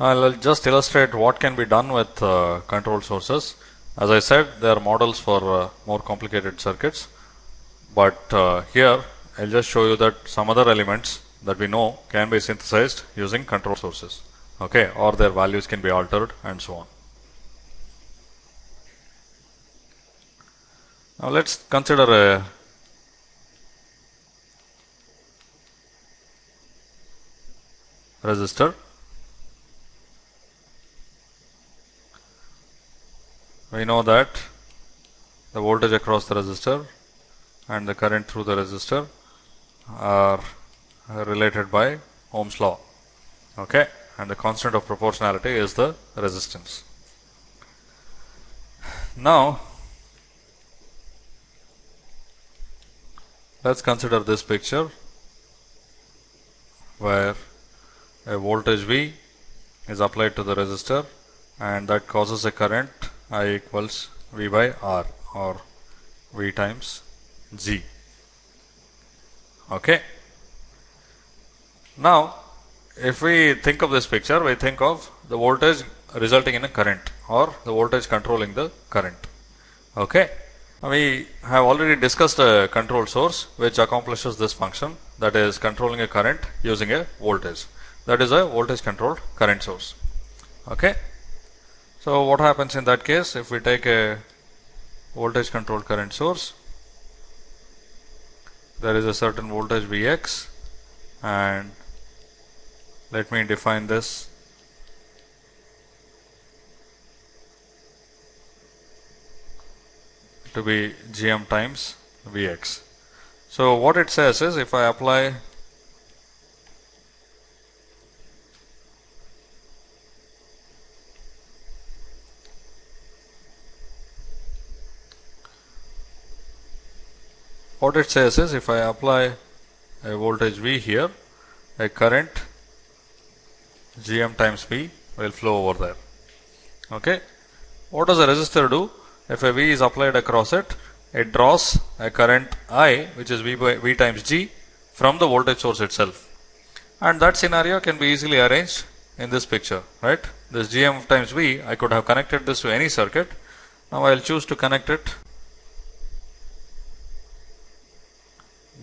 I'll just illustrate what can be done with uh, control sources. As I said, they are models for uh, more complicated circuits. But uh, here, I'll just show you that some other elements that we know can be synthesized using control sources. Okay, or their values can be altered and so on. Now let's consider a resistor we know that the voltage across the resistor and the current through the resistor are related by Ohm's law okay? And the constant of proportionality is the resistance. Now let's consider this picture where a voltage V is applied to the resistor and that causes a current I equals V by R or V times G. Okay. Now, if we think of this picture, we think of the voltage resulting in a current or the voltage controlling the current. Okay. We have already discussed a control source which accomplishes this function that is controlling a current using a voltage. That is a voltage controlled current source. Okay. So, what happens in that case if we take a voltage controlled current source there is a certain voltage Vx and let me define this to be gm times Vx. So, what it says is if I apply what it says is if I apply a voltage V here, a current Gm times V will flow over there. Okay. What does a resistor do? If a V is applied across it, it draws a current I which is V by V times G from the voltage source itself. And that scenario can be easily arranged in this picture, right? This Gm times V, I could have connected this to any circuit. Now I will choose to connect it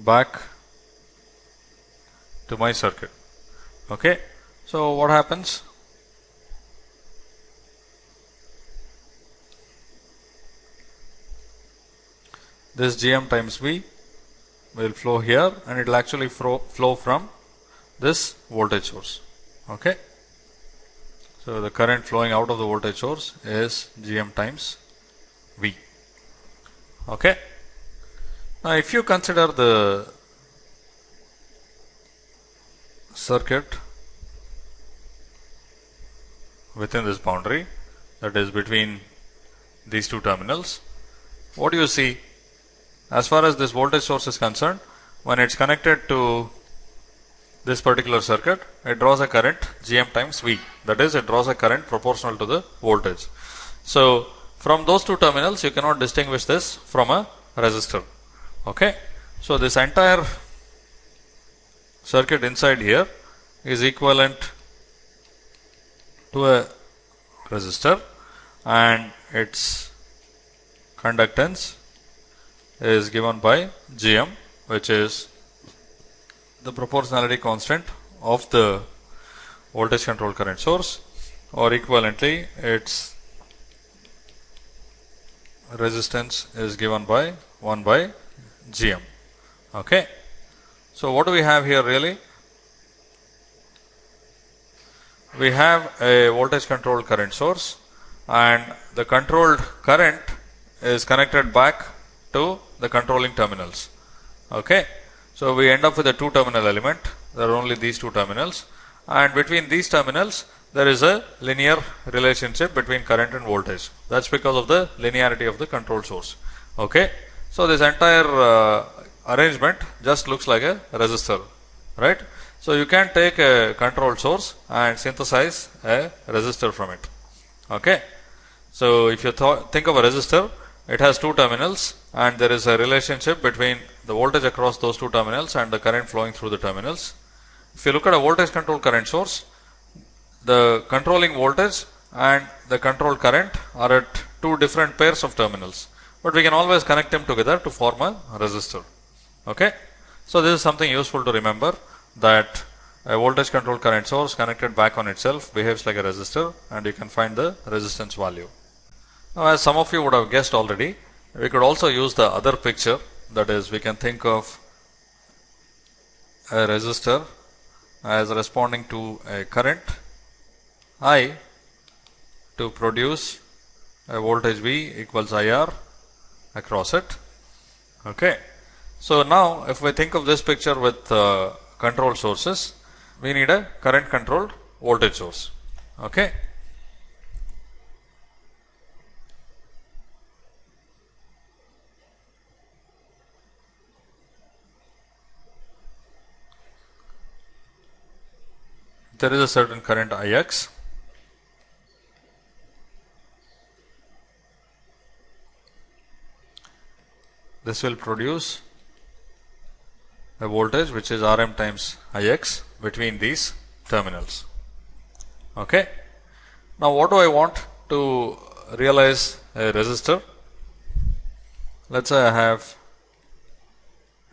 back to my circuit. Okay. So, what happens? This Gm times V will flow here and it will actually flow, from this voltage source. Okay. So, the current flowing out of the voltage source is Gm times V. Okay. Now, if you consider the circuit within this boundary that is between these two terminals, what do you see? As far as this voltage source is concerned, when it's connected to this particular circuit, it draws a current Gm times V. That is, it draws a current proportional to the voltage. So, from those two terminals, you cannot distinguish this from a resistor. Okay. So, this entire circuit inside here is equivalent to a resistor and its conductance is given by Gm which is the proportionality constant of the voltage control current source or equivalently its resistance is given by 1 by Gm. Okay. So, what do we have here really? We have a voltage controlled current source and the controlled current is connected back to the controlling terminals. Okay. So, we end up with a two terminal element, there are only these two terminals and between these terminals there is a linear relationship between current and voltage. That is because of the linearity of the control source. Okay. So, this entire uh, arrangement just looks like a resistor, right. So, you can take a control source and synthesize a resistor from it. Okay. So, if you think of a resistor, it has two terminals and there is a relationship between the voltage across those two terminals and the current flowing through the terminals. If you look at a voltage control current source, the controlling voltage and the control current are at two different pairs of terminals, but we can always connect them together to form a resistor. Okay. So, this is something useful to remember that a voltage control current source connected back on itself behaves like a resistor and you can find the resistance value. Now, as some of you would have guessed already, we could also use the other picture that is we can think of a resistor as responding to a current I to produce a voltage V equals IR across it. Okay. So, now if we think of this picture with uh, control sources, we need a current controlled voltage source. Okay. There is a certain current Ix this will produce a voltage which is Rm times Ix between these terminals. Okay. Now, what do I want to realize a resistor? Let us say I have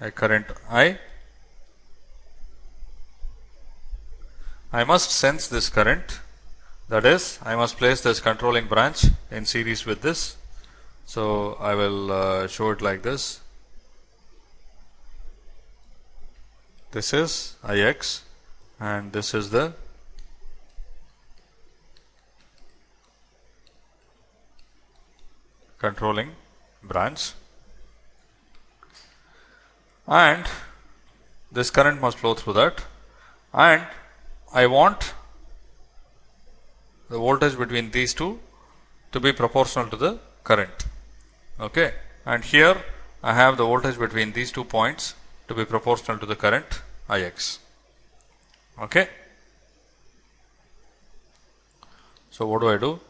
a current I. I must sense this current that is I must place this controlling branch in series with this. So, I will uh, show it like this. This is Ix and this is the controlling branch. And this current must flow through that. And I want the voltage between these two to be proportional to the current okay and here I have the voltage between these two points to be proportional to the current Ix. Okay. So, what do I do?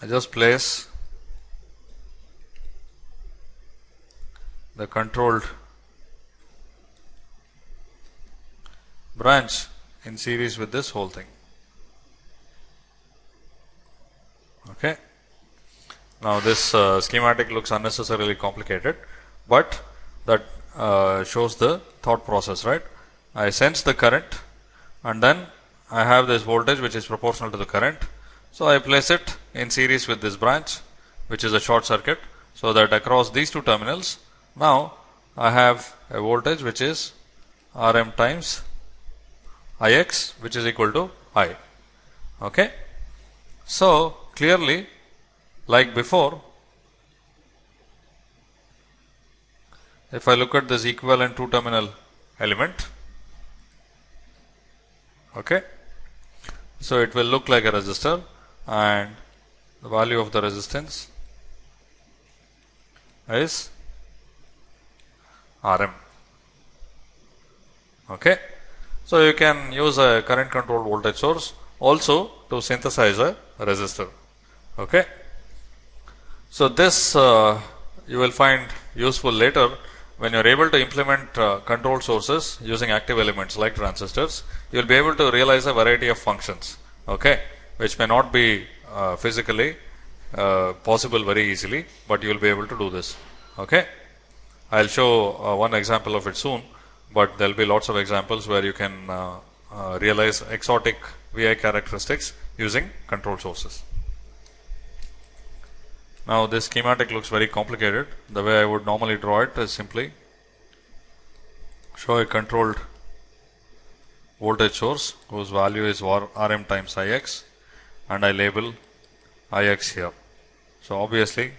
I just place the controlled branch in series with this whole thing. Okay. Now, this uh, schematic looks unnecessarily complicated, but that uh, shows the thought process, right. I sense the current and then I have this voltage which is proportional to the current. So, I place it in series with this branch which is a short circuit. So, that across these two terminals now I have a voltage which is R m times I x which is equal to I. Okay. So, clearly like before if I look at this equivalent two terminal element okay so it will look like a resistor and the value of the resistance is Rm okay. So you can use a current controlled voltage source also to synthesize a resistor okay so this uh, you will find useful later when you are able to implement uh, control sources using active elements like transistors, you will be able to realize a variety of functions, okay, which may not be uh, physically uh, possible very easily, but you will be able to do this. Okay. I will show uh, one example of it soon, but there will be lots of examples where you can uh, realize exotic VI characteristics using control sources. Now, this schematic looks very complicated. The way I would normally draw it is simply show a controlled voltage source whose value is Rm times Ix and I label Ix here. So, obviously,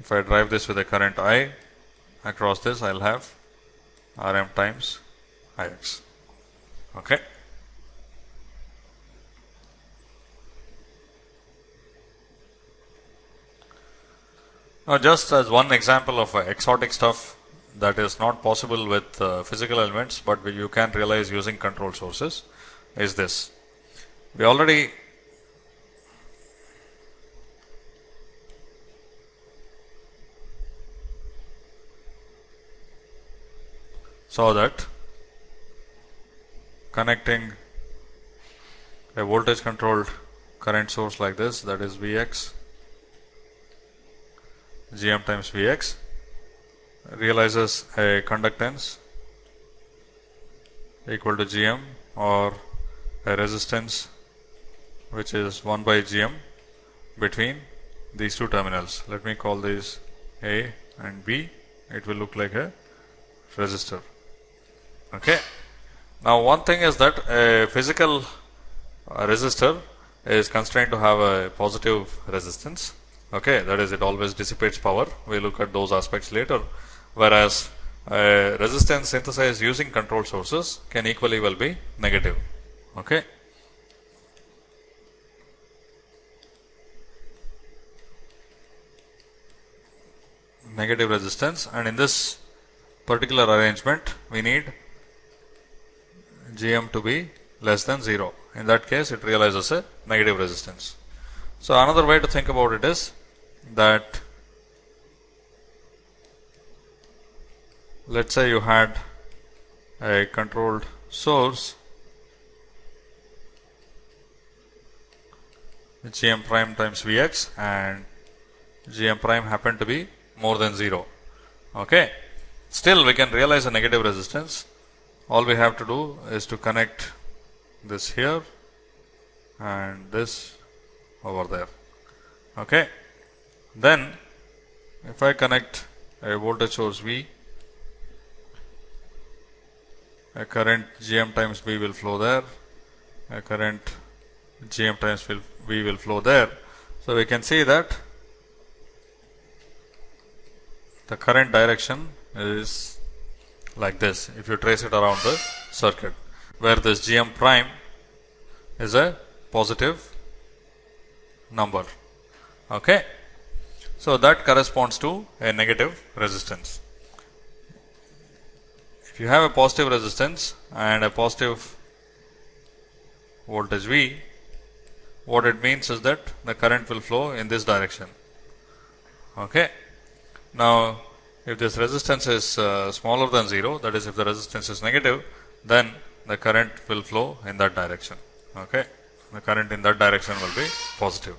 if I drive this with a current I across this, I will have Rm times Ix. Okay. Now, just as one example of exotic stuff that is not possible with uh, physical elements, but you can realize using control sources is this. We already saw that connecting a voltage controlled current source like this that is Vx Gm times Vx realizes a conductance equal to Gm or a resistance which is 1 by Gm between these two terminals. Let me call these A and B. It will look like a resistor. Okay. Now one thing is that a physical resistor is constrained to have a positive resistance. Okay, that is it always dissipates power. We look at those aspects later. Whereas uh, resistance synthesized using control sources can equally well be negative. Okay. Negative resistance and in this particular arrangement we need Gm to be less than 0. In that case it realizes a negative resistance. So another way to think about it is that let's say you had a controlled source gm prime times vx and gm prime happened to be more than 0 okay? Still we can realize a negative resistance. All we have to do is to connect this here and this over there. Okay then if I connect a voltage source V a current GM times V will flow there a current GM times V will flow there. So we can see that the current direction is like this if you trace it around the circuit where this GM prime is a positive number. Okay so that corresponds to a negative resistance. If you have a positive resistance and a positive voltage V what it means is that the current will flow in this direction. Okay? Now if this resistance is uh, smaller than 0 that is if the resistance is negative then the current will flow in that direction. Okay? The current in that direction will be positive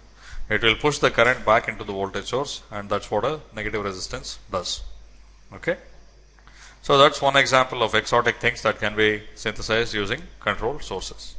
it will push the current back into the voltage source and that's what a negative resistance does. Okay? So that's one example of exotic things that can be synthesized using control sources